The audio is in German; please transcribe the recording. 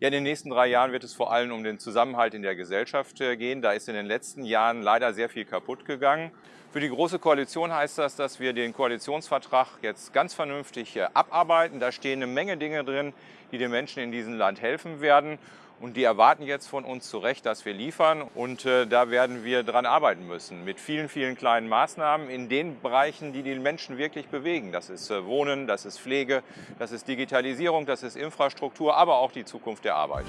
Ja, in den nächsten drei Jahren wird es vor allem um den Zusammenhalt in der Gesellschaft äh, gehen. Da ist in den letzten Jahren leider sehr viel kaputt gegangen. Für die Große Koalition heißt das, dass wir den Koalitionsvertrag jetzt ganz vernünftig äh, abarbeiten. Da stehen eine Menge Dinge drin, die den Menschen in diesem Land helfen werden. Und die erwarten jetzt von uns zu Recht, dass wir liefern. Und äh, da werden wir dran arbeiten müssen. Mit vielen, vielen kleinen Maßnahmen in den Bereichen, die die Menschen wirklich bewegen. Das ist äh, Wohnen, das ist Pflege, das ist Digitalisierung, das ist Infrastruktur, aber auch die Zukunft der Arbeit.